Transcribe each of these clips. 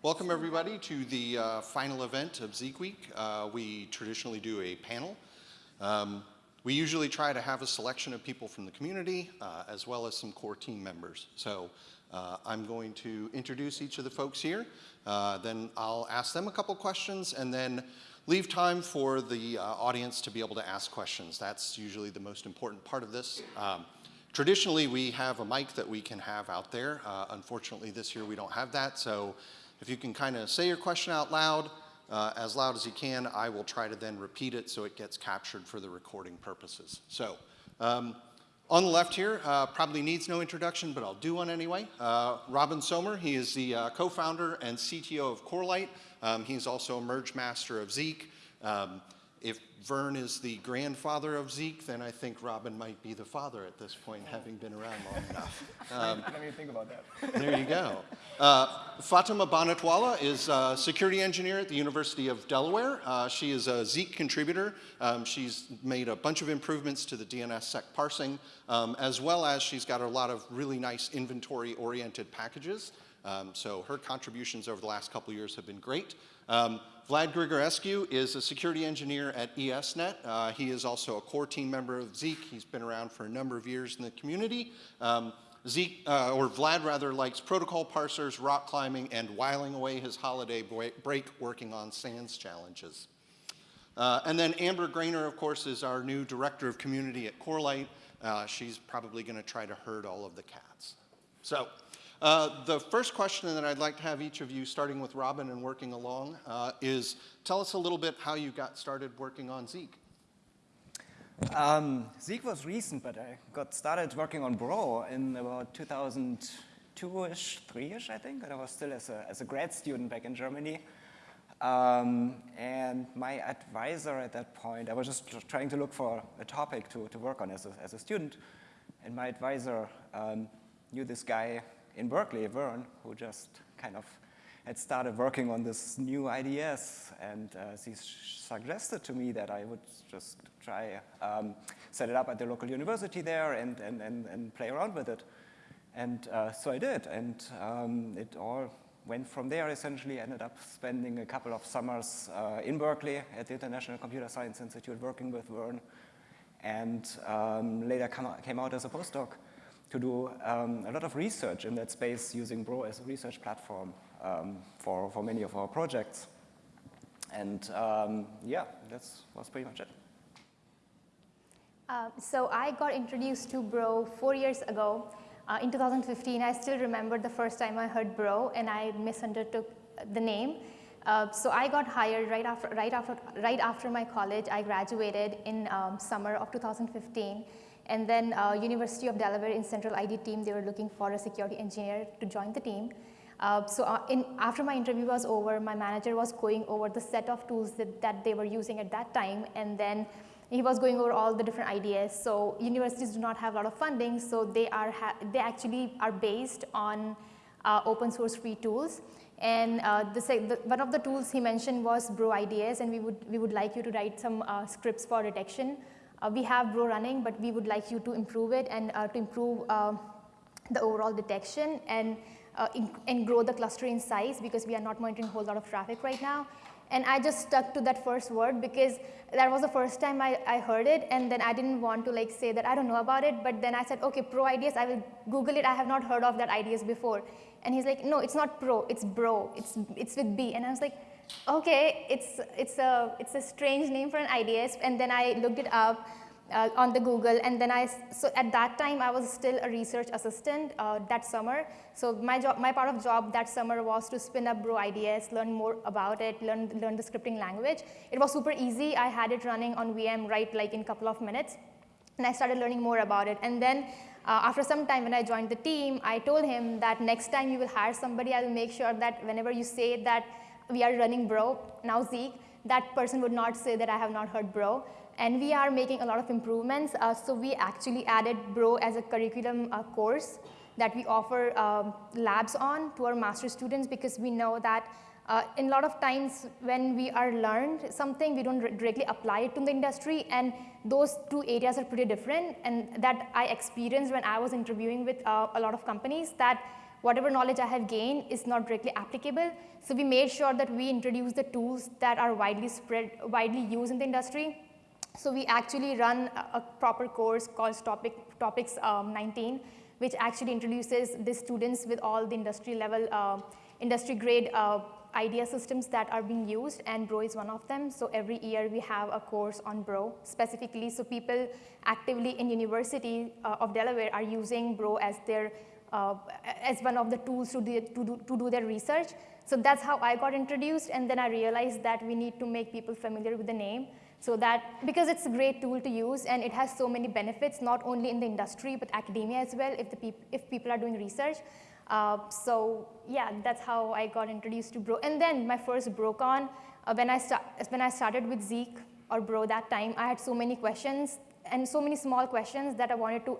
Welcome everybody to the uh, final event of Zeek Week. Uh, we traditionally do a panel. Um, we usually try to have a selection of people from the community uh, as well as some core team members. So uh, I'm going to introduce each of the folks here. Uh, then I'll ask them a couple questions and then leave time for the uh, audience to be able to ask questions. That's usually the most important part of this. Um, traditionally, we have a mic that we can have out there. unfortunately, this year we don't have that. So if you can kind of say your question out loud, uh, as loud as you can, I will try to then repeat it so it gets captured for the recording purposes. So um, on the left here, uh, probably needs no introduction, but I'll do one anyway. Uh, Robin Sommer, he is the uh, co-founder and CTO of Corelight. Um, he's also a merge master of Zeek. Um, if Vern is the grandfather of Zeek, then I think Robin might be the father at this point, having been around long enough. Um, Let me think about that. there you go. Uh, Fatima Bannat Wala is a security engineer at the University of Delaware. Uh, she is a Zeek contributor. Um, she's made a bunch of improvements to the DNSSEC parsing, um, as well as she's got a lot of really nice inventory-oriented packages. Um, so her contributions over the last couple years have been great. Um, Vlad Grigorescu is a security engineer at ESNet. Uh, he is also a core team member of Zeek. He's been around for a number of years in the community. Um, Zeek, uh, or Vlad rather, likes protocol parsers, rock climbing, and whiling away his holiday break working on SANS challenges. Uh, and then Amber Graner, of course, is our new director of community at Corelight. Uh, she's probably going to try to herd all of the cats. So uh, the first question that I'd like to have each of you, starting with Robin and working along, uh, is tell us a little bit how you got started working on Zeek. Um, Zeek was recent, but I got started working on Bro in about 2002-ish, 3-ish, I think, and I was still as a, as a grad student back in Germany. Um, and my advisor at that point, I was just trying to look for a topic to, to work on as a, as a student, and my advisor um, knew this guy in Berkeley, Vern, who just kind of had started working on this new IDS, and uh, he suggested to me that I would just try um, set it up at the local university there and, and, and, and play around with it. And uh, so I did, and um, it all went from there essentially, ended up spending a couple of summers uh, in Berkeley at the International Computer Science Institute working with Vern, and um, later came out as a postdoc to do um, a lot of research in that space using Bro as a research platform um, for, for many of our projects. And um, yeah, that was pretty much it. Uh, so I got introduced to Bro four years ago. Uh, in 2015, I still remember the first time I heard Bro and I misunderstood the name. Uh, so I got hired right after, right, after, right after my college. I graduated in um, summer of 2015. And then uh, University of Delaware in Central ID team, they were looking for a security engineer to join the team. Uh, so uh, in, after my interview was over, my manager was going over the set of tools that, that they were using at that time. And then he was going over all the different ideas. So universities do not have a lot of funding, so they, are they actually are based on uh, open source free tools. And uh, the, the, one of the tools he mentioned was Bro IDS, and we would, we would like you to write some uh, scripts for detection uh, we have Bro running, but we would like you to improve it and uh, to improve uh, the overall detection and, uh, and grow the cluster in size because we are not monitoring a whole lot of traffic right now. And I just stuck to that first word because that was the first time I, I heard it and then I didn't want to like say that I don't know about it, but then I said, okay, pro IDS, I will Google it, I have not heard of that IDS before. And he's like, no, it's not pro, it's bro, it's, it's with B. And I was like, okay, it's, it's, a, it's a strange name for an IDS. And then I looked it up uh, on the Google. And then I, so at that time, I was still a research assistant uh, that summer. So my job, my part of job that summer was to spin up Bro IDS, learn more about it, learn, learn the scripting language. It was super easy. I had it running on VM right like in a couple of minutes. And I started learning more about it. And then uh, after some time when I joined the team, I told him that next time you will hire somebody, I will make sure that whenever you say that we are running bro, now Zeek, that person would not say that I have not heard bro. And we are making a lot of improvements. Uh, so we actually added bro as a curriculum uh, course that we offer um, labs on to our master students because we know that uh, in a lot of times when we are learned something, we don't directly apply it to the industry and those two areas are pretty different and that I experienced when I was interviewing with uh, a lot of companies that whatever knowledge I have gained is not directly applicable. So we made sure that we introduce the tools that are widely spread, widely used in the industry. So we actually run a, a proper course called Topic, Topics um, 19, which actually introduces the students with all the industry level, uh, industry grade uh, idea systems that are being used and Bro is one of them. So every year we have a course on Bro specifically. So people actively in University uh, of Delaware are using Bro as their, uh, as one of the tools to do, to, do, to do their research. So that's how I got introduced and then I realized that we need to make people familiar with the name. So that, because it's a great tool to use and it has so many benefits, not only in the industry, but academia as well, if, the peop if people are doing research. Uh, so yeah, that's how I got introduced to Bro. And then my first BroCon, uh, when, I when I started with Zeek or Bro that time, I had so many questions and so many small questions that I wanted to,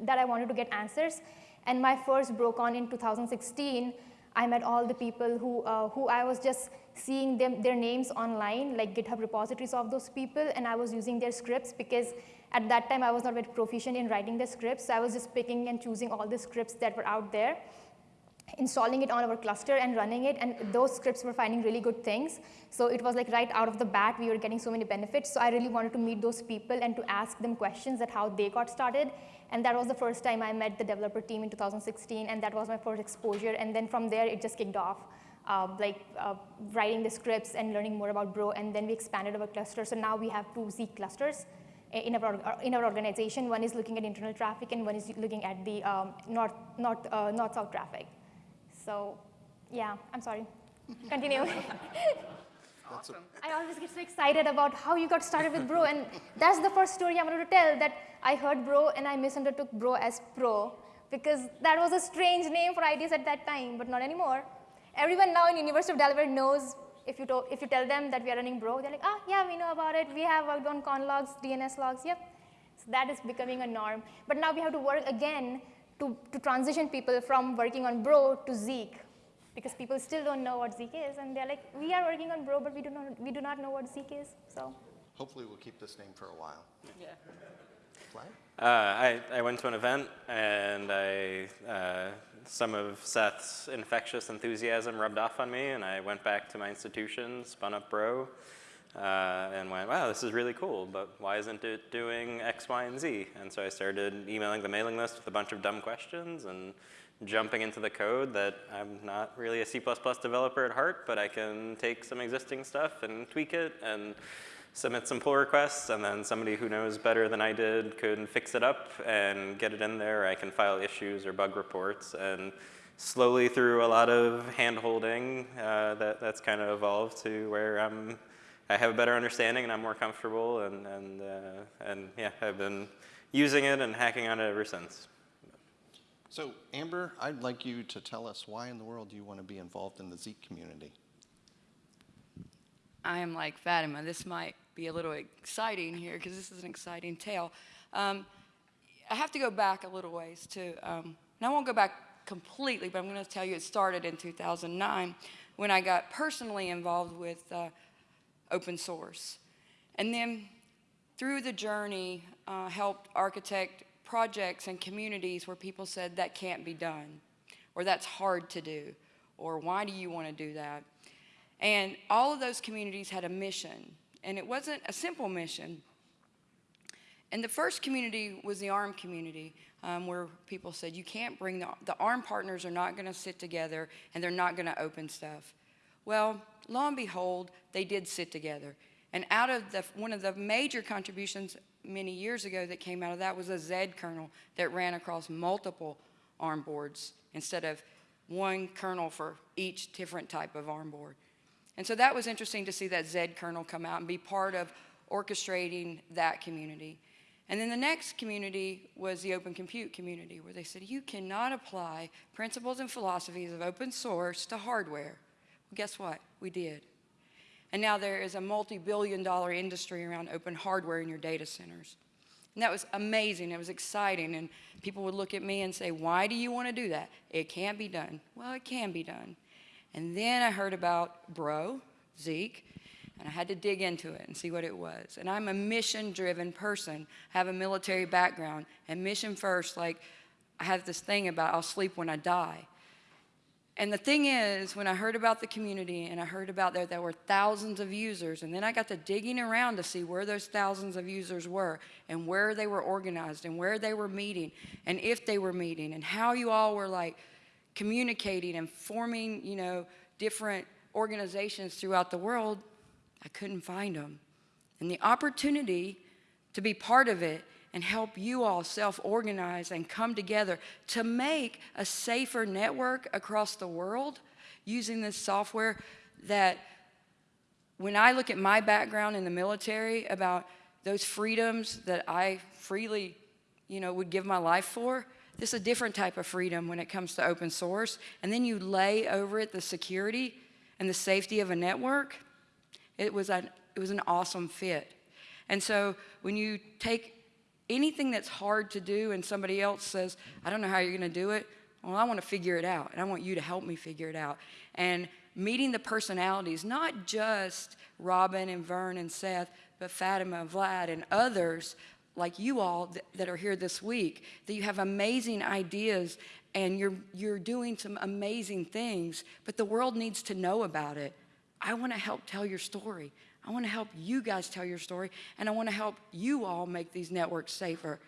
that I wanted to get answers. And my first BroCon in 2016, I met all the people who, uh, who I was just seeing them, their names online, like GitHub repositories of those people, and I was using their scripts because at that time I was not very proficient in writing the scripts, so I was just picking and choosing all the scripts that were out there, installing it on our cluster and running it, and those scripts were finding really good things. So it was like right out of the bat, we were getting so many benefits, so I really wanted to meet those people and to ask them questions that how they got started, and that was the first time I met the developer team in 2016, and that was my first exposure, and then from there it just kicked off uh, like uh, writing the scripts and learning more about Bro, and then we expanded our cluster. So now we have two Z clusters in our, in our organization. One is looking at internal traffic, and one is looking at the um, north, north, uh, north-south traffic. So yeah, I'm sorry. Continue. Awesome. I always get so excited about how you got started with Bro, and that's the first story I wanted to tell, that I heard Bro and I misunderstood Bro as Pro, because that was a strange name for IDS at that time, but not anymore. Everyone now in University of Delaware knows if you, if you tell them that we are running Bro, they're like, ah, yeah, we know about it. We have worked on con logs, DNS logs, yep. So that is becoming a norm. But now we have to work again to, to transition people from working on Bro to Zeek because people still don't know what Zeek is. And they're like, we are working on Bro, but we do not, we do not know what Zeek is. So Hopefully we'll keep this name for a while. Yeah. Vlad? Uh, I, I went to an event and I, uh, some of Seth's infectious enthusiasm rubbed off on me and I went back to my institution, spun up Bro, uh, and went, wow, this is really cool, but why isn't it doing X, Y, and Z? And so I started emailing the mailing list with a bunch of dumb questions and jumping into the code that I'm not really a C++ developer at heart, but I can take some existing stuff and tweak it and submit some pull requests, and then somebody who knows better than I did could fix it up and get it in there. I can file issues or bug reports, and slowly through a lot of hand-holding, uh, that, that's kind of evolved to where I'm, I have a better understanding and I'm more comfortable, and, and, uh, and yeah, I've been using it and hacking on it ever since. So Amber, I'd like you to tell us why in the world do you want to be involved in the Zeek community? I am like Fatima. This might be a little exciting here because this is an exciting tale. Um, I have to go back a little ways to, um, and I won't go back completely, but I'm going to tell you it started in 2009 when I got personally involved with uh, open source. And then through the journey, uh, helped architect projects and communities where people said that can't be done, or that's hard to do, or why do you want to do that? And all of those communities had a mission, and it wasn't a simple mission. And the first community was the ARM community, um, where people said, you can't bring the, the ARM partners are not going to sit together and they're not going to open stuff. Well, lo and behold, they did sit together. And out of the, one of the major contributions many years ago that came out of that was a Z kernel that ran across multiple ARM boards instead of one kernel for each different type of ARM board. And so that was interesting to see that Z kernel come out and be part of orchestrating that community. And then the next community was the open compute community, where they said, you cannot apply principles and philosophies of open source to hardware. Guess what? We did. And now there is a multi-billion dollar industry around open hardware in your data centers. And that was amazing. It was exciting. And people would look at me and say, why do you want to do that? It can't be done. Well, it can be done. And then I heard about Bro, Zeek, and I had to dig into it and see what it was. And I'm a mission-driven person. I have a military background, and mission first, like I have this thing about I'll sleep when I die. And the thing is, when I heard about the community and I heard about there, there were thousands of users, and then I got to digging around to see where those thousands of users were and where they were organized and where they were meeting and if they were meeting and how you all were like communicating and forming, you know, different organizations throughout the world, I couldn't find them. And the opportunity to be part of it and help you all self organize and come together to make a safer network across the world using this software that when I look at my background in the military about those freedoms that I freely, you know, would give my life for, this is a different type of freedom when it comes to open source. And then you lay over it the security and the safety of a network. It was an, it was an awesome fit. And so when you take anything that's hard to do and somebody else says, I don't know how you're going to do it, well, I want to figure it out, and I want you to help me figure it out. And meeting the personalities, not just Robin and Vern and Seth, but Fatima, Vlad, and others like you all th that are here this week, that you have amazing ideas and you're, you're doing some amazing things, but the world needs to know about it. I want to help tell your story. I want to help you guys tell your story, and I want to help you all make these networks safer.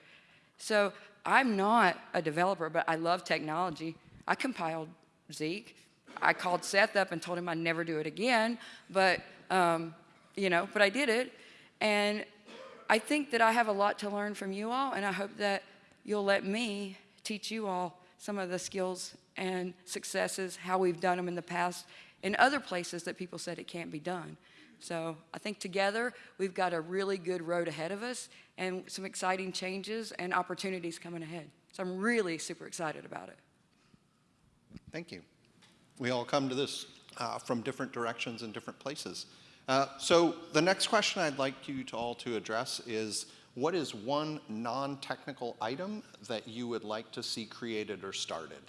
So I'm not a developer, but I love technology. I compiled Zeek. I called Seth up and told him I'd never do it again, but um, you know, but I did it. And I think that I have a lot to learn from you all, and I hope that you'll let me teach you all some of the skills and successes, how we've done them in the past, in other places that people said it can't be done. So I think together we've got a really good road ahead of us and some exciting changes and opportunities coming ahead. So I'm really super excited about it. Thank you. We all come to this uh, from different directions and different places. Uh, so the next question I'd like you to all to address is, what is one non-technical item that you would like to see created or started?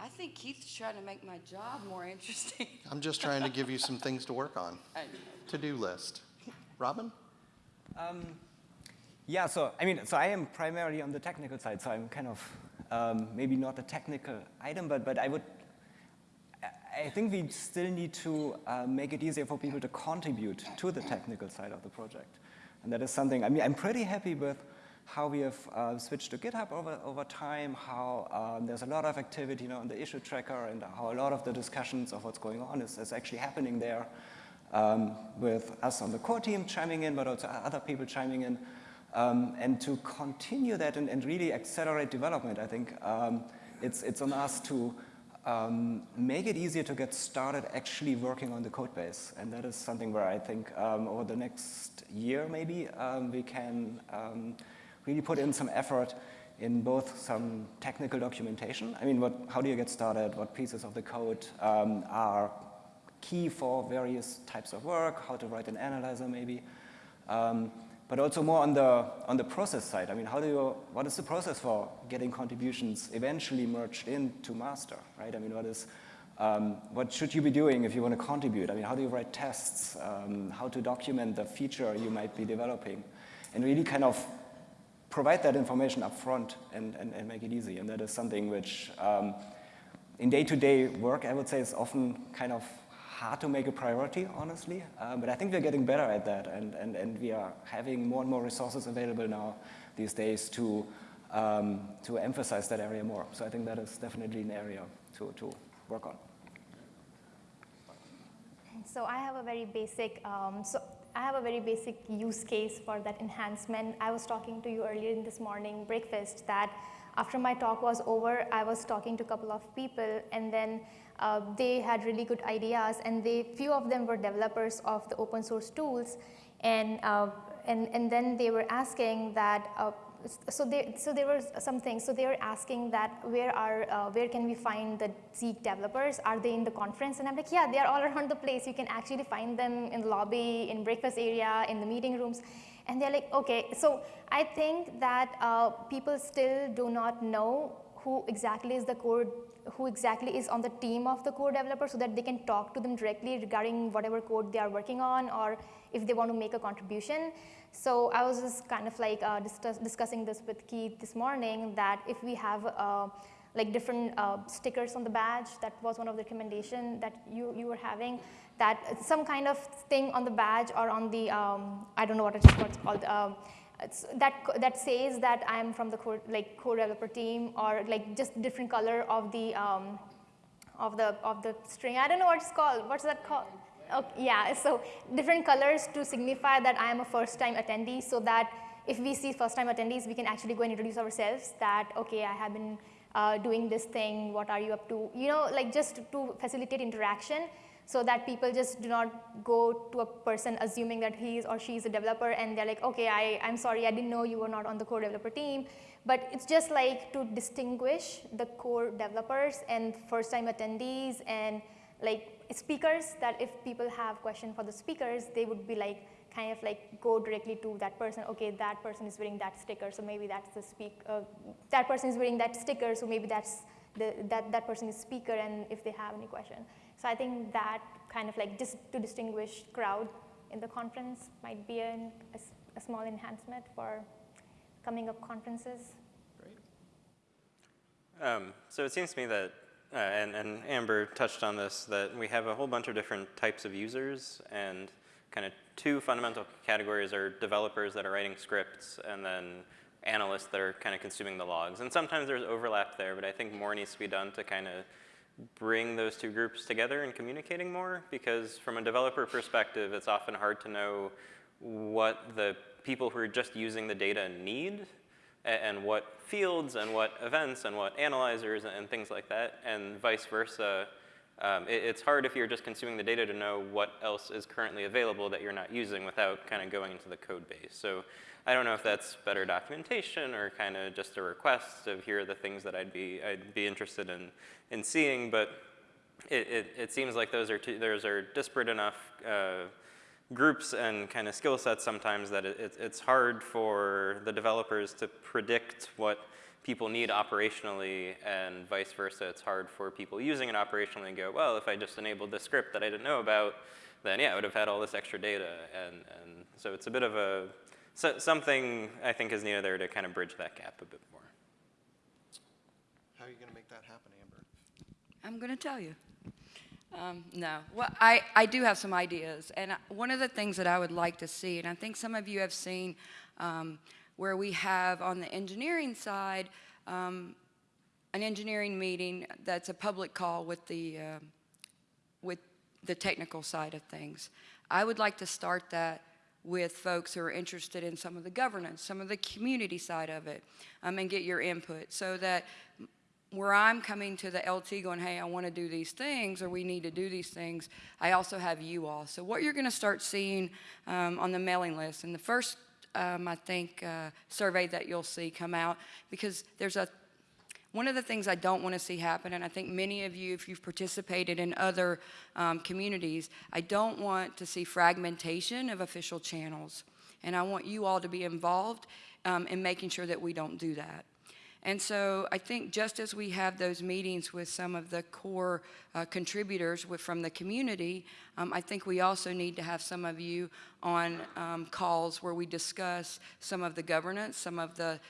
I think Keith's trying to make my job more interesting. I'm just trying to give you some things to work on. To-do list. Robin? Yeah, so I mean, so I am primarily on the technical side, so I'm kind of um, maybe not a technical item, but but I would. I- I think we still need to uh, make it easier for people to contribute to the technical side of the project, and that is something. I mean, I'm pretty happy with how we have uh, switched to GitHub over over time. How um, there's a lot of activity you know, on the issue tracker, and how a lot of the discussions of what's going on is, is actually happening there um, with us on the core team chiming in, but also other people chiming in. Um, and to continue that and, and, really accelerate development, I think um, it's, it's on us to um, make it easier to get started actually working on the code base. And that is something where I think um, over the next year maybe um, we can um, really put in some effort in both some technical documentation. I mean, what, how do you get started? What pieces of the code are key for various types of work, how to write an analyzer maybe, um, but also more on the, on the process side. I mean, how do you, what is the process for getting contributions eventually merged into master, right? I mean, what is, um, what should you be doing if you want to contribute? I mean, how do you write tests? Um, how to document the feature you might be developing? And really kind of provide that information up front and, and, and make it easy. And that is something which um, in day-to-day -day work, I would say is often kind of hard to make a priority, honestly. Um, but I think we're getting better at that, and, and, and we are having more and more resources available now these days to, um, to emphasize that area more. So I think that is definitely an area to, to work on. So I have a very basic, um, so I have a very basic use case for that enhancement. I was talking to you earlier in this morning breakfast that after my talk was over, I was talking to a couple of people and then uh, they had really good ideas and they, few of them were developers of the open source tools and, uh, and, and then they were asking that, uh, so, they, so there were some things, so they were asking that where are, uh, where can we find the Zeek developers? Are they in the conference? And I'm like, yeah, they are all around the place. You can actually find them in the lobby, in breakfast area, in the meeting rooms. And they're like, okay, so I think that uh, people still do not know who exactly is the code who exactly is on the team of the core developer so that they can talk to them directly regarding whatever code they are working on or if they want to make a contribution. So I was just kind of like uh, discuss, discussing this with Keith this morning that if we have uh, like different uh, stickers on the badge. That was one of the recommendation that you, you were having. That some kind of thing on the badge or on the, um, I don't know what, it's called, it's that, that says that I'm from the core, like core developer team or like just different color of the, um, of the, of the string. I don't know what it's called. What's that called? Okay, yeah, so different colors to signify that I am a first time attendee so that if we see first time attendees, we can actually go and introduce ourselves that, okay, I have been uh, doing this thing, what are you up to? You know, like just to facilitate interaction so that people just do not go to a person assuming that he or she is a developer and they're like, okay, I, I'm sorry, I didn't know you were not on the core developer team. But it's just like to distinguish the core developers and first time attendees and like speakers that if people have question for the speakers, they would be like, kind of like go directly to that person. Okay, that person is wearing that sticker, so maybe that's the speak. Uh, that person is wearing that sticker, so maybe that's the, that that person is speaker. And if they have any question, so I think that kind of like just to distinguish crowd in the conference might be an, a, s- a small enhancement for coming up conferences. Um, so it seems to me that, uh, and, and Amber touched on this, that we have a whole bunch of different types of users, and kind of two fundamental categories are developers that are writing scripts, and then analysts that are kind of consuming the logs. And sometimes there's overlap there, but I think more needs to be done to kind of bring those two groups together and communicating more, because from a developer perspective, it's often hard to know what the people who are just using the data need and what fields and what events and what analyzers and things like that, and vice versa. Um, it- it's hard if you're just consuming the data to know what else is currently available that you're not using without kind of going into the code base. So I don't know if that's better documentation or kind of just a request of here are the things that I'd be, I'd be interested in, in seeing, but it, it, it seems like those are, those are disparate enough uh, groups and kind of skill sets sometimes that it, it's hard for the developers to predict what people need operationally and vice versa. It's hard for people using it operationally and go, well, if I just enabled this script that I didn't know about, then yeah, I would have had all this extra data. And, and so it's a bit of a, so, something I think is needed there to kind of bridge that gap a bit more. How are you going to make that happen, Amber? I'm going to tell you. Um, no. Well, I, I do have some ideas. And one of the things that I would like to see, and I think some of you have seen um, where we have on the engineering side um, an engineering meeting that's a public call with the, um with the technical side of things. I would like to start that with folks who are interested in some of the governance, some of the community side of it, um, and get your input so that where I'm coming to the LT going, hey, I want to do these things, or we need to do these things, I also have you all. So what you're going to start seeing um, on the mailing list, and the first, um, I think, uh, survey that you'll see come out, because there's a one of the things I don't want to see happen, and I think many of you, if you've participated in other um, communities, I don't want to see fragmentation of official channels. And I want you all to be involved um, in making sure that we don't do that. And so I think just as we have those meetings with some of the core uh, contributors with, from the community, um, I think we also need to have some of you on um, calls where we discuss some of the governance, some of the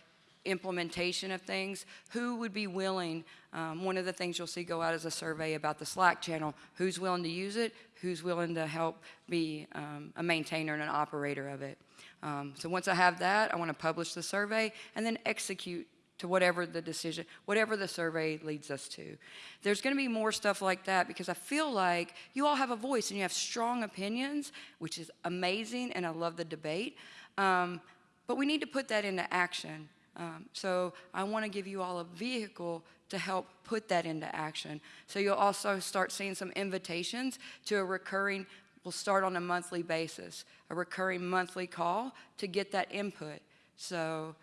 implementation of things, who would be willing, um, one of the things you'll see go out as a survey about the Slack channel, who's willing to use it, who's willing to help be um, a maintainer and an operator of it. Um, so once I have that, I want to publish the survey and then execute to whatever the decision, whatever the survey leads us to. There's going to be more stuff like that because I feel like you all have a voice and you have strong opinions, which is amazing, and I love the debate. Um, but we need to put that into action. Um, so I want to give you all a vehicle to help put that into action. So you'll also start seeing some invitations to a recurring, we'll start on a monthly basis, a recurring monthly call to get that input. So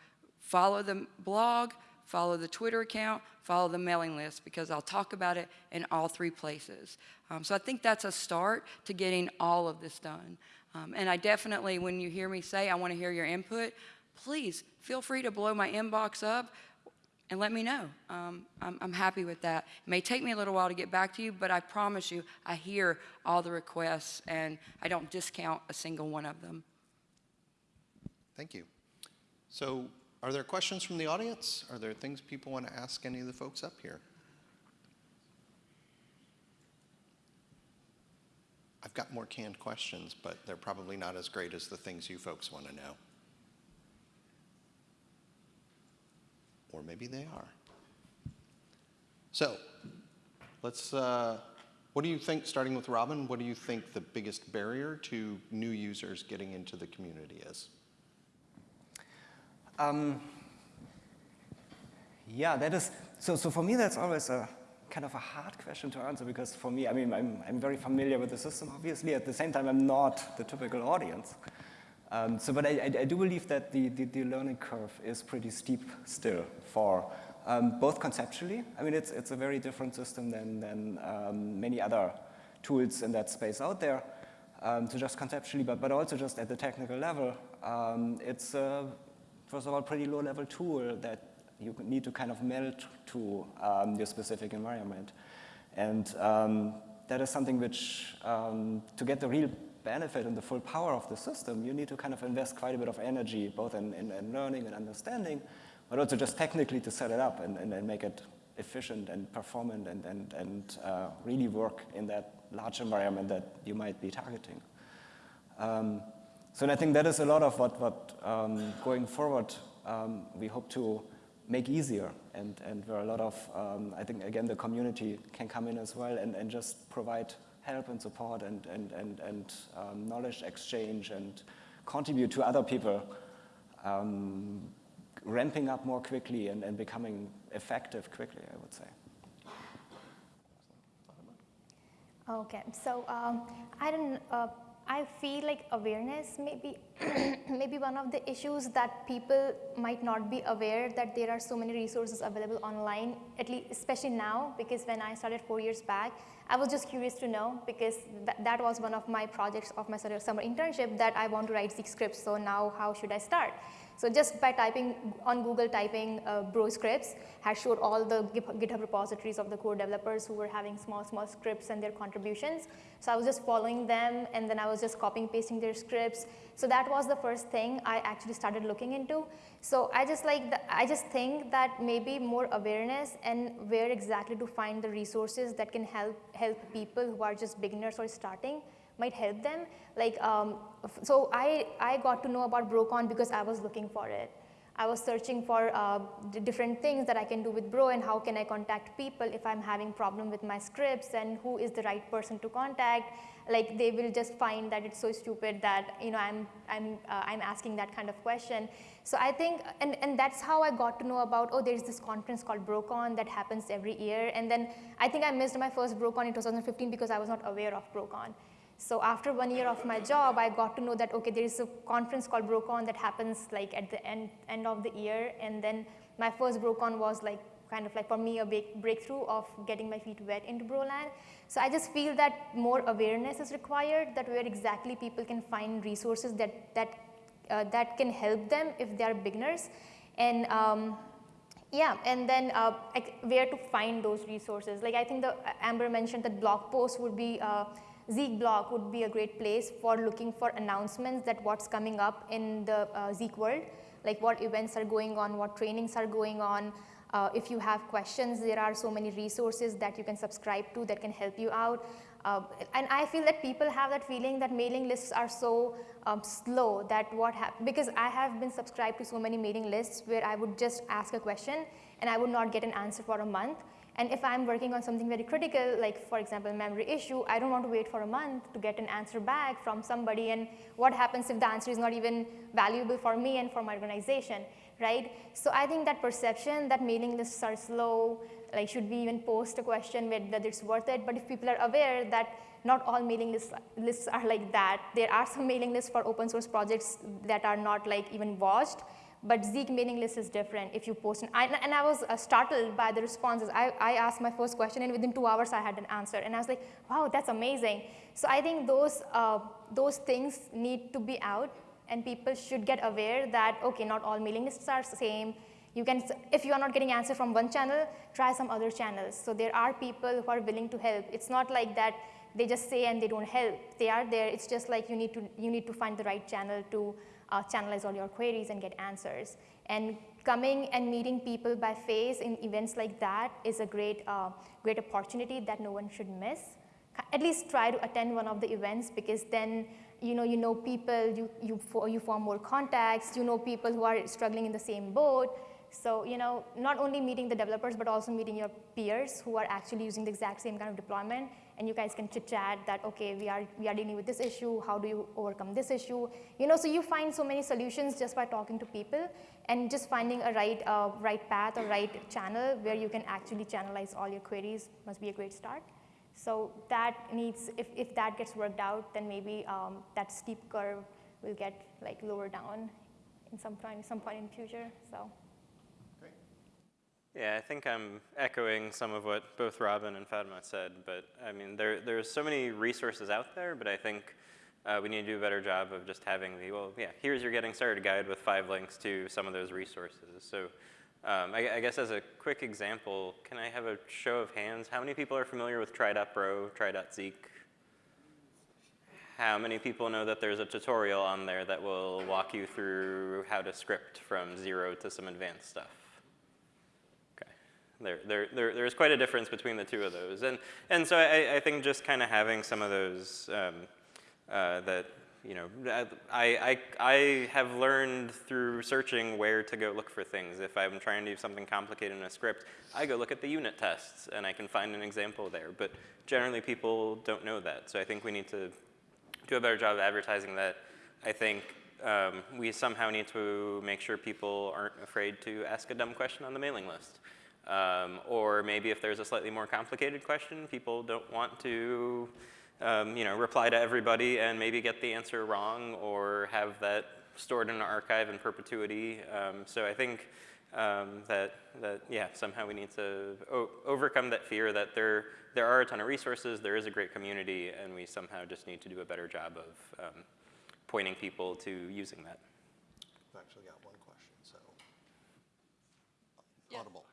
follow the blog, follow the Twitter account, follow the mailing list because I'll talk about it in all three places. Um, so I think that's a start to getting all of this done. Um, and I definitely, when you hear me say I want to hear your input, please feel free to blow my inbox up and let me know. Um, I'm, I'm happy with that. It may take me a little while to get back to you, but I promise you, I hear all the requests and I don't discount a single one of them. Thank you. So Are there questions from the audience? Are there things people want to ask any of the folks up here? I've got more canned questions, but they're probably not as great as the things you folks want to know. Or maybe they are. So, let's, uh, what do you think, starting with Robin, what do you think the biggest barrier to new users getting into the community is? Um, yeah, that is, so, so for me that's always a kind of a hard question to answer because for me, I mean, I'm, I'm very familiar with the system, obviously. At the same time, I'm not the typical audience. Um, so, but I, I, I, do believe that the, the, the, learning curve is pretty steep still for um, both conceptually. I mean, it's, it's a very different system than, than um, many other tools in that space out there. Um, so just conceptually, but, but also just at the technical level, um, it's a, first of all, pretty low level tool that you need to kind of meld to um, your specific environment. And um, that is something which, um, to get the real benefit and the full power of the system, you need to kind of invest quite a bit of energy, both in, in, in learning and understanding, but also just technically to set it up and, and, and make it efficient and performant and, and, and uh, really work in that large environment that you might be targeting. Um, so I think that is a lot of what, what um, going forward um, we hope to make easier and, and where a lot of, um, I think again the community can come in as well and, and just provide help and support and, and, and, and um, knowledge exchange and contribute to other people um, ramping up more quickly and, and becoming effective quickly, I would say. Okay, so um, I don't, uh, I feel like awareness may be, maybe one of the issues that people might not be aware that there are so many resources available online, at least especially now, because when I started four years back, I was just curious to know because th that was one of my projects of my summer internship that I want to write Zeek scripts. So now how should I start? So just by typing on Google, typing uh, bro scripts has showed all the GitHub repositories of the core developers who were having small, small scripts and their contributions. So I was just following them and then I was just copying, pasting their scripts. So that was the first thing I actually started looking into. So I just like, the, I just think that maybe more awareness and where exactly to find the resources that can help, help people who are just beginners or starting might help them. Like, um, so I, I got to know about Brocon because I was looking for it. I was searching for uh, different things that I can do with Bro and how can I contact people if I'm having problem with my scripts and who is the right person to contact. Like they will just find that it's so stupid that you know I'm I'm uh, I'm asking that kind of question. So I think and and that's how I got to know about oh there's this conference called BroCon that happens every year and then I think I missed my first BroCon in 2015 because I was not aware of BroCon. So after one year of my job, I got to know that, okay, there is a conference called BroCon that happens like at the end, end of the year. And then my first BroCon was like kind of like for me a big breakthrough of getting my feet wet into Broland. So I just feel that more awareness is required that where exactly people can find resources that, that, uh, that can help them if they are beginners. And um, yeah, and then uh, where to find those resources. Like I think the Amber mentioned that blog posts would be uh, Zeek blog would be a great place for looking for announcements that what's coming up in the uh, Zeek world, like what events are going on, what trainings are going on. Uh, if you have questions, there are so many resources that you can subscribe to that can help you out. Uh, and I feel that people have that feeling that mailing lists are so um, slow that what happened, because I have been subscribed to so many mailing lists where I would just ask a question and I would not get an answer for a month. And if I'm working on something very critical, like for example, memory issue, I don't want to wait for a month to get an answer back from somebody. And what happens if the answer is not even valuable for me and for my organization, right? So I think that perception that mailing lists are slow, like should we even post a question whether it's worth it? But if people are aware that not all mailing lists, lists are like that, there are some mailing lists for open source projects that are not like even watched, but Zeek mailing list is different if you post. An, I, and I was uh, startled by the responses. I, I asked my first question and within two hours I had an answer. And I was like, wow, that's amazing. So I think those, uh, those things need to be out and people should get aware that, okay, not all mailing lists are the same. You can, if you are not getting answer from one channel, try some other channels. So there are people who are willing to help. It's not like that they just say and they don't help. They are there. It's just like you need to, you need to find the right channel to uh, channelize all your queries and get answers. And coming and meeting people by face in events like that is a great, uh, great opportunity that no one should miss. At least try to attend one of the events because then you know, you know people, you, you, you form more contacts, you know people who are struggling in the same boat. So, you know, not only meeting the developers, but also meeting your peers who are actually using the exact same kind of deployment. And you guys can chit chat that, okay, we are, we are dealing with this issue. How do you overcome this issue? You know, so you find so many solutions just by talking to people and just finding a right, uh, right path or right channel where you can actually channelize all your queries must be a great start. So that needs, if, if that gets worked out, then maybe um, that steep curve will get like lower down in some point, some point in future. So. Yeah, I think I'm echoing some of what both Robin and Fatima said, but I mean, there, there's so many resources out there, but I think uh, we need to do a better job of just having the, well, yeah, here's your getting started guide with five links to some of those resources. So um, I, I, guess as a quick example, can I have a show of hands? How many people are familiar with try.bro, try.zeek? How many people know that there's a tutorial on there that will walk you through how to script from zero to some advanced stuff? There, there, there, there's quite a difference between the two of those. And, and so I, I think just kind of having some of those um, uh, that, you know, I, I, I have learned through searching where to go look for things. If I'm trying to do something complicated in a script, I go look at the unit tests and I can find an example there. But generally people don't know that. So I think we need to do a better job of advertising that. I think um, we somehow need to make sure people aren't afraid to ask a dumb question on the mailing list. Um, or maybe if there's a slightly more complicated question, people don't want to um, you know, reply to everybody and maybe get the answer wrong or have that stored in an archive in perpetuity. Um, so I think um, that, that, yeah, somehow we need to overcome that fear that there, there are a ton of resources, there is a great community, and we somehow just need to do a better job of um, pointing people to using that. I've actually got one question, so. Yeah. Audible.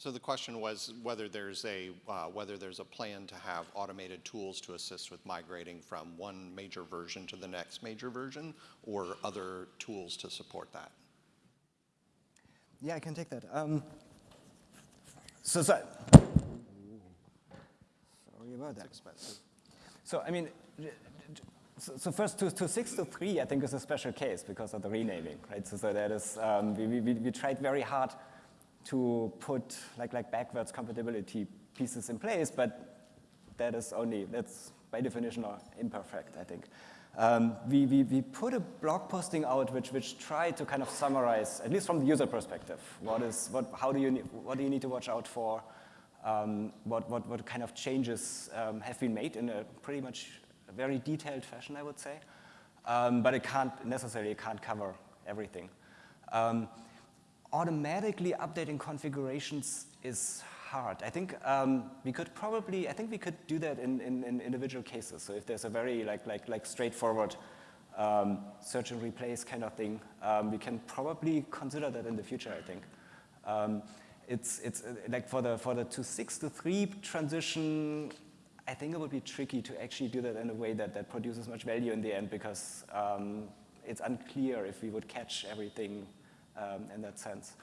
So the question was whether there's a uh, whether there's a plan to have automated tools to assist with migrating from one major version to the next major version, or other tools to support that. Yeah, I can take that. Um, so, so sorry about that. It's expensive. So I mean, so, so first to, to six to three, I think is a special case because of the renaming, right? So, so that is um, we, we, we tried very hard to put like, like backwards compatibility pieces in place, but that is only, that's by definition imperfect, I think. Um, we, we, we put a blog posting out which, which tried to kind of summarize, at least from the user perspective, what is, what, how do you, what do you need to watch out for, um, what, what, what kind of changes um, have been made in a pretty much a very detailed fashion, I would say. Um, but it can't necessarily it can't cover everything. Um, automatically updating configurations is hard. I think um, we could probably, I think we could do that in, in, in, individual cases. So if there's a very like, like, like straightforward um, search and replace kind of thing, um, we can probably consider that in the future, I think. Um, it's, it's uh, like for the, for the to six to three transition, I think it would be tricky to actually do that in a way that, that produces much value in the end because um, it's unclear if we would catch everything um, in that sense.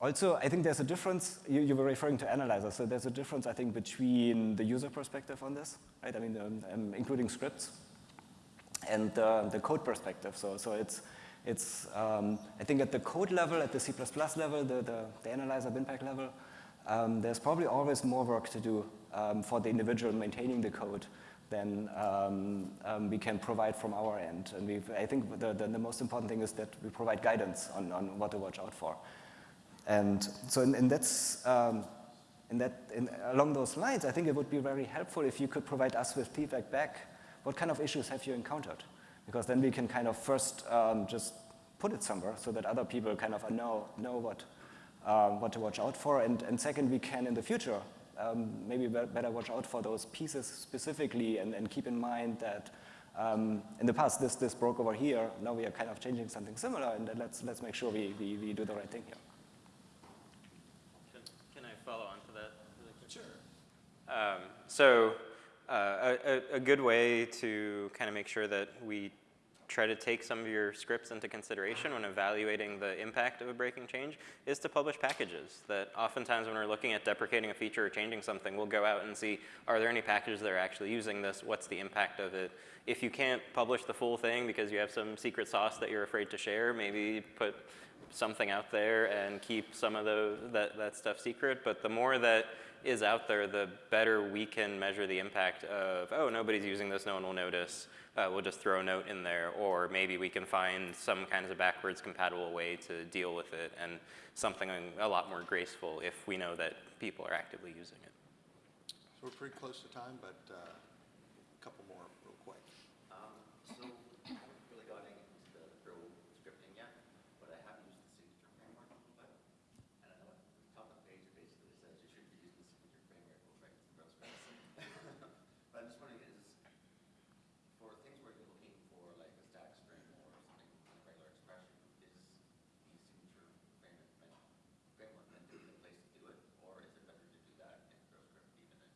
Also, I think there's a difference, you, you, were referring to analyzers, so there's a difference, I think, between the user perspective on this, right? I mean, um, um, including scripts, and uh, the code perspective. So, so it's, it's um, I think at the code level, at the C++ level, the, the, the analyzer BinPAC level, um, there's probably always more work to do um, for the individual maintaining the code than um, um, we can provide from our end. And I think the, the, the, most important thing is that we provide guidance on, on what to watch out for. And so in, in, that's, um, in that, in, along those lines, I think it would be very helpful if you could provide us with feedback back. What kind of issues have you encountered? Because then we can kind of first um, just put it somewhere so that other people kind of know, know what, uh, what to watch out for. And, and second, we can in the future um, maybe better watch out for those pieces specifically and, and keep in mind that um, in the past this, this broke over here, now we are kind of changing something similar and let's, let's make sure we, we, we do the right thing here. Can, can I follow on to that? really? Sure. Um, so uh, a, a good way to kind of make sure that we try to take some of your scripts into consideration when evaluating the impact of a breaking change is to publish packages that oftentimes when we're looking at deprecating a feature or changing something, we'll go out and see, are there any packages that are actually using this? What's the impact of it? If you can't publish the full thing because you have some secret sauce that you're afraid to share, maybe put something out there and keep some of the, that, that stuff secret. But the more that is out there, the better we can measure the impact of, oh, nobody's using this, no one will notice. Uh, we'll just throw a note in there, or maybe we can find some kinds of backwards compatible way to deal with it and something a lot more graceful if we know that people are actively using it. So we're pretty close to time, but uh, a couple more real quick. Um, so I haven't really gotten into the Bro scripting yet, but I have used the signature framework a little bit. And I know at the top of the page it basically says you should be using the signature framework will write the Bro scripts. but I'm just wondering is for things where you're looking for like a static string or something like regular expression, is the signature framework meant, framework meant to be the place to do it, or is it better to do that in BroScript even if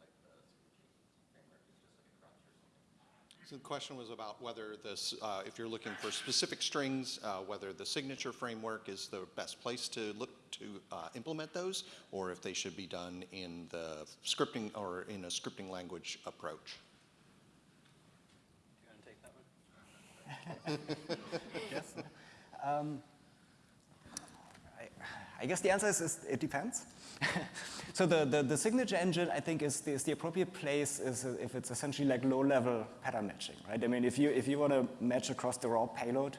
like the signature framework is just like a crutch or something? So the question was about whether this, uh, if you're looking for specific strings, uh, whether the signature framework is the best place to look to uh, implement those, or if they should be done in the scripting or in a scripting language approach. Do you want to take that one? Yes. Um, I, I guess the answer is, is it depends. so the, the, the, signature engine, I think, is the, is the appropriate place is if it's essentially like low-level pattern matching, right? I mean, if you, if you want to match across the raw payload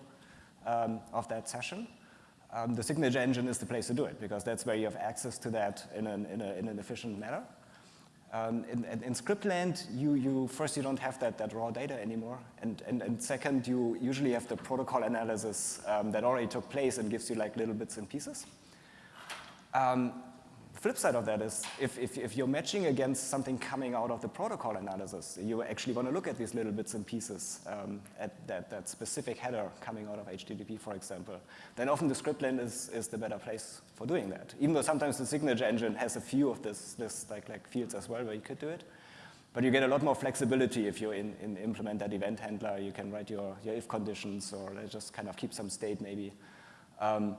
um, of that session, um, the signature engine is the place to do it because that's where you have access to that in an, in, a, in an efficient manner. Um, in, in, script land, you, you, first you don't have that, that raw data anymore, and, and, and second, you usually have the protocol analysis um, that already took place and gives you like little bits and pieces. Um, flip side of that is if, if, if, you're matching against something coming out of the protocol analysis, you actually want to look at these little bits and pieces um, at that, that specific header coming out of HTTP, for example, then often the script land is, is the better place for doing that. Even though sometimes the signature engine has a few of this, this like, like fields as well where you could do it. But you get a lot more flexibility if you in, in implement that event handler. You can write your, your if conditions or just kind of keep some state maybe. Um,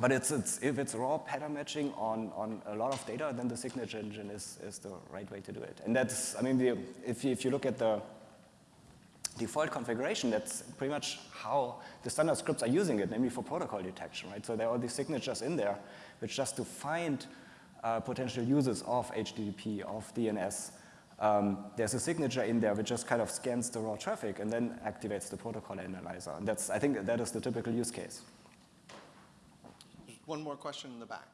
but it's, it's, if it's raw pattern matching on, on a lot of data, then the signature engine is, is the right way to do it. And that's, I mean, the, if, you, if you look at the default configuration, that's pretty much how the standard scripts are using it, namely for protocol detection, right? So there are all these signatures in there, which just to find uh, potential users of HTTP, of DNS, um, there's a signature in there which just kind of scans the raw traffic and then activates the protocol analyzer. And that's, I think that is the typical use case. One more question in the back.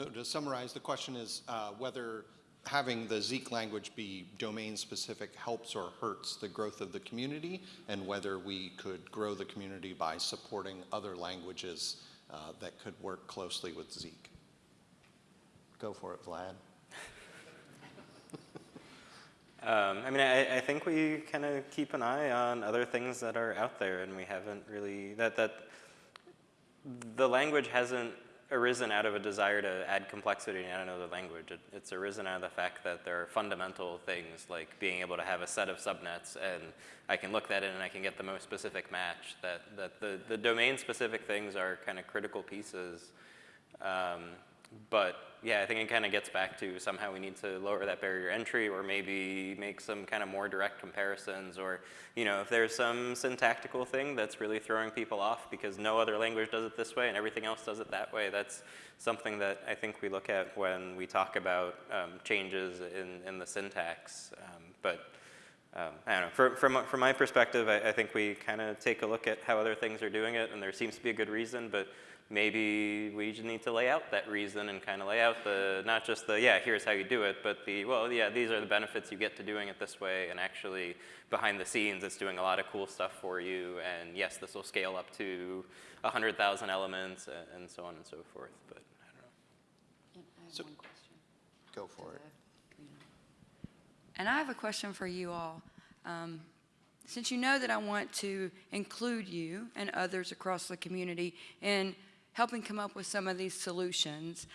So to summarize, the question is uh, whether having the Zeek language be domain specific helps or hurts the growth of the community and whether we could grow the community by supporting other languages uh, that could work closely with Zeek. Go for it, Vlad. Um, I mean, I, I think we kind of keep an eye on other things that are out there, and we haven't really that that the language hasn't arisen out of a desire to add complexity in another language. It, it's arisen out of the fact that there are fundamental things like being able to have a set of subnets and I can look that in and I can get the most specific match. That, that the, the domain specific things are kind of critical pieces. Um, but yeah, I think it kind of gets back to somehow we need to lower that barrier entry or maybe make some kind of more direct comparisons or, you know, if there's some syntactical thing that's really throwing people off because no other language does it this way and everything else does it that way, that's something that I think we look at when we talk about um, changes in, in the syntax. Um, but um, I don't know, for, from, from my perspective, I, I think we kind of take a look at how other things are doing it and there seems to be a good reason, but maybe we just need to lay out that reason and kind of lay out the, not just the, yeah, here's how you do it, but the, well, yeah, these are the benefits you get to doing it this way, and actually behind the scenes, it's doing a lot of cool stuff for you, and yes, this will scale up to 100,000 elements, and, and so on and so forth, but I don't know. I have So- one question. Go for it. And I have a question for you all. Um, since you know that I want to include you and others across the community in helping come up with some of these solutions,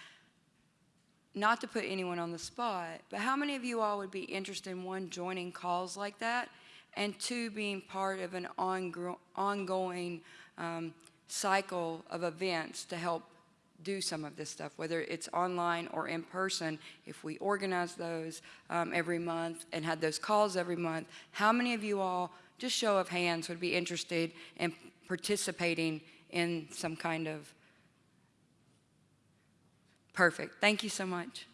not to put anyone on the spot, but how many of you all would be interested in one, joining calls like that, and two, being part of an ongoing um, cycle of events to help do some of this stuff, whether it's online or in person, if we organize those um, every month and had those calls every month, how many of you all, just show of hands, would be interested in participating in some kind of Perfect. Thank you so much.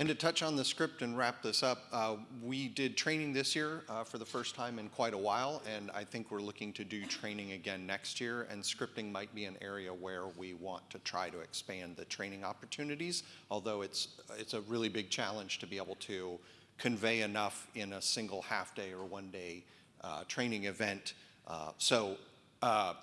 And to touch on the script and wrap this up, uh, we did training this year uh, for the first time in quite a while, and I think we're looking to do training again next year, and scripting might be an area where we want to try to expand the training opportunities, although it's, it's a really big challenge to be able to convey enough in a single half-day or one-day uh, training event. Uh, So uh,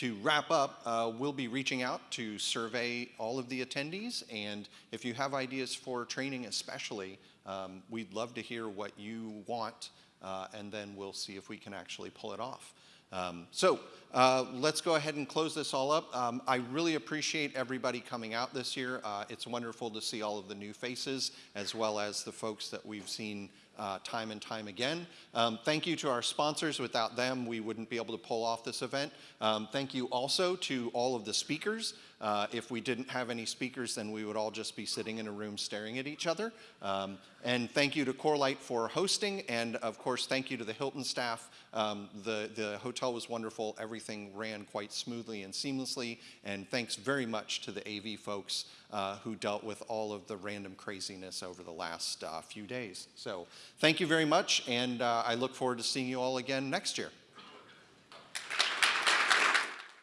to wrap up, uh, we'll be reaching out to survey all of the attendees, and if you have ideas for training especially, um, we'd love to hear what you want, uh, and then we'll see if we can actually pull it off. Um, so uh, let's go ahead and close this all up. Um, I really appreciate everybody coming out this year. Uh, it's wonderful to see all of the new faces, as well as the folks that we've seen uh, time and time again. Um, thank you to our sponsors. Without them, we wouldn't be able to pull off this event. Um, thank you also to all of the speakers. Uh, if we didn't have any speakers, then we would all just be sitting in a room staring at each other. Um, and thank you to Corelight for hosting, and of course, thank you to the Hilton staff. Um, the, the hotel was wonderful. Everything ran quite smoothly and seamlessly, and thanks very much to the AV folks uh, who dealt with all of the random craziness over the last uh, few days. So thank you very much, and uh, I look forward to seeing you all again next year.